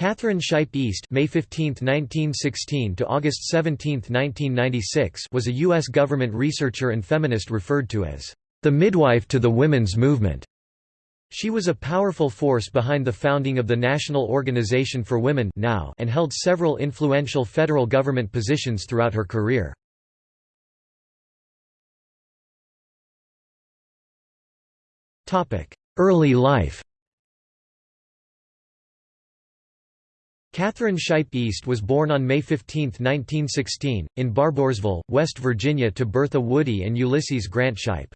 Catherine Shipe East May 15, 1916 to August 17, 1996 was a U.S. government researcher and feminist referred to as the midwife to the women's movement. She was a powerful force behind the founding of the National Organization for Women now and held several influential federal government positions throughout her career. Early life Catherine Shipe East was born on May 15, 1916, in Barboursville, West Virginia to Bertha Woody and Ulysses Grant Shipe.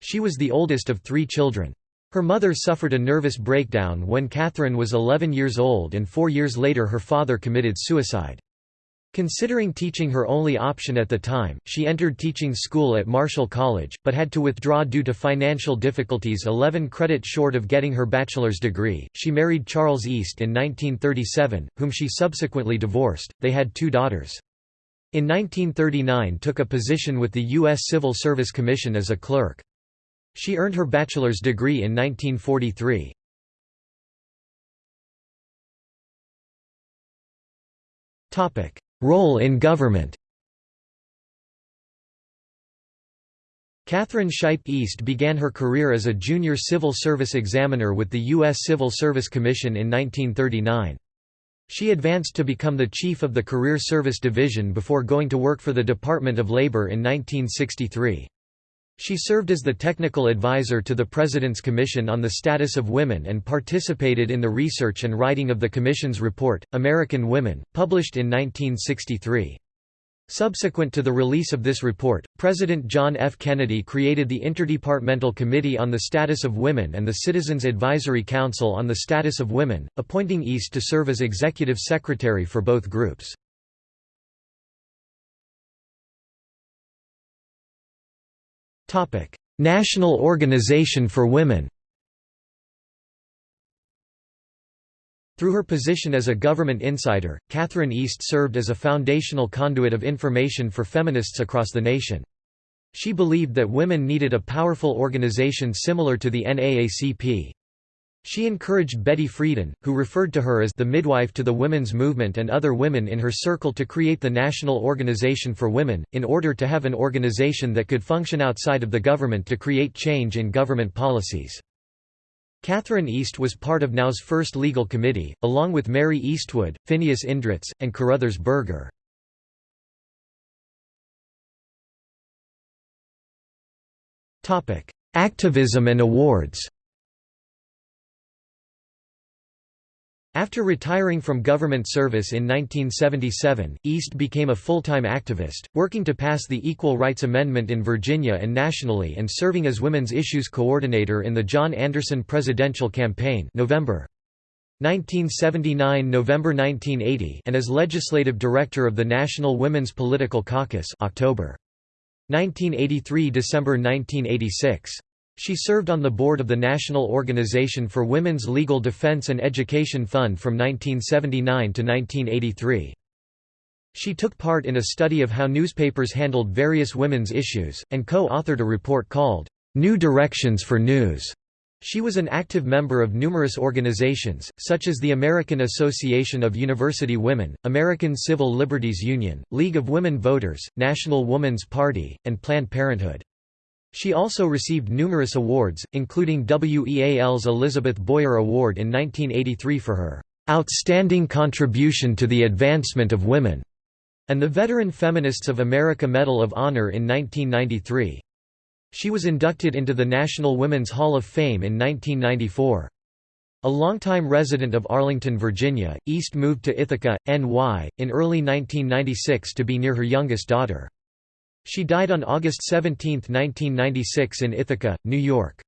She was the oldest of three children. Her mother suffered a nervous breakdown when Catherine was 11 years old and four years later her father committed suicide. Considering teaching her only option at the time, she entered teaching school at Marshall College, but had to withdraw due to financial difficulties 11 credits short of getting her bachelor's degree. She married Charles East in 1937, whom she subsequently divorced. They had two daughters. In 1939 took a position with the U.S. Civil Service Commission as a clerk. She earned her bachelor's degree in 1943. Topic: Role in government Catherine Shipe East began her career as a junior civil service examiner with the U.S. Civil Service Commission in 1939. She advanced to become the chief of the Career Service Division before going to work for the Department of Labor in 1963. She served as the technical advisor to the President's Commission on the Status of Women and participated in the research and writing of the Commission's report, American Women, published in 1963. Subsequent to the release of this report, President John F. Kennedy created the Interdepartmental Committee on the Status of Women and the Citizens Advisory Council on the Status of Women, appointing East to serve as executive secretary for both groups. National Organization for Women Through her position as a government insider, Catherine East served as a foundational conduit of information for feminists across the nation. She believed that women needed a powerful organization similar to the NAACP. She encouraged Betty Friedan, who referred to her as the midwife to the women's movement and other women in her circle to create the National Organization for Women, in order to have an organization that could function outside of the government to create change in government policies. Catherine East was part of NOW's first legal committee, along with Mary Eastwood, Phineas Indritz, and Carruthers Berger. Activism and awards After retiring from government service in 1977, East became a full-time activist, working to pass the Equal Rights Amendment in Virginia and nationally and serving as Women's Issues Coordinator in the John Anderson presidential campaign November 1979 November 1980 and as Legislative Director of the National Women's Political Caucus October 1983 December 1986 she served on the board of the National Organization for Women's Legal Defense and Education Fund from 1979 to 1983. She took part in a study of how newspapers handled various women's issues, and co-authored a report called, "'New Directions for News' She was an active member of numerous organizations, such as the American Association of University Women, American Civil Liberties Union, League of Women Voters, National Woman's Party, and Planned Parenthood. She also received numerous awards, including WEAL's Elizabeth Boyer Award in 1983 for her "...outstanding contribution to the advancement of women", and the Veteran Feminists of America Medal of Honor in 1993. She was inducted into the National Women's Hall of Fame in 1994. A longtime resident of Arlington, Virginia, East moved to Ithaca, NY, in early 1996 to be near her youngest daughter. She died on August 17, 1996 in Ithaca, New York.